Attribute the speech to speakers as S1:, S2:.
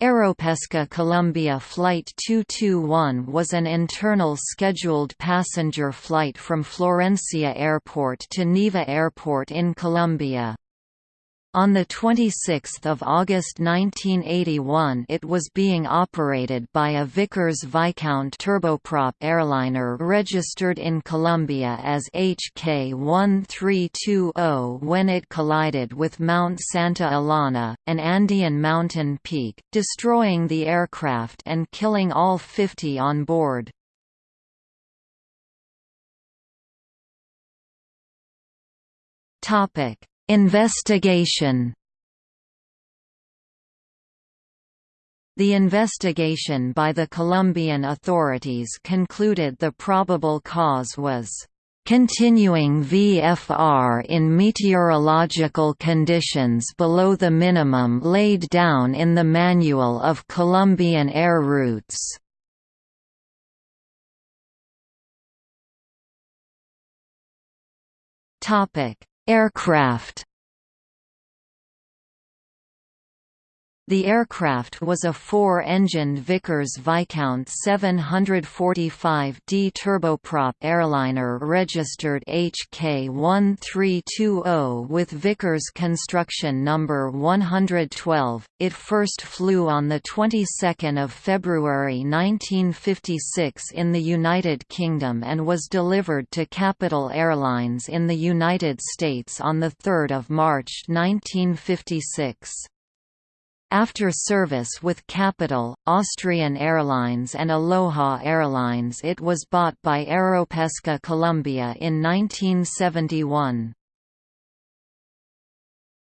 S1: Aeropesca Colombia Flight 221 was an internal scheduled passenger flight from Florencia Airport to Neiva Airport in Colombia. On 26 August 1981 it was being operated by a Vickers-Viscount turboprop airliner registered in Colombia as HK-1320 when it collided with Mount Santa Elena, an Andean mountain peak, destroying the aircraft and killing all 50 on board. Topic Investigation The investigation by the Colombian authorities concluded the probable cause was continuing VFR in meteorological conditions below the minimum laid down in the Manual of Colombian Air Routes. Aircraft The aircraft was a four-engined Vickers-Viscount 745D turboprop airliner registered HK1320 with Vickers construction number 112. It first flew on the 22nd of February 1956 in the United Kingdom and was delivered to Capital Airlines in the United States on the 3rd of March 1956. After service with Capital, Austrian Airlines and Aloha Airlines it was bought by Aeropesca Colombia in 1971.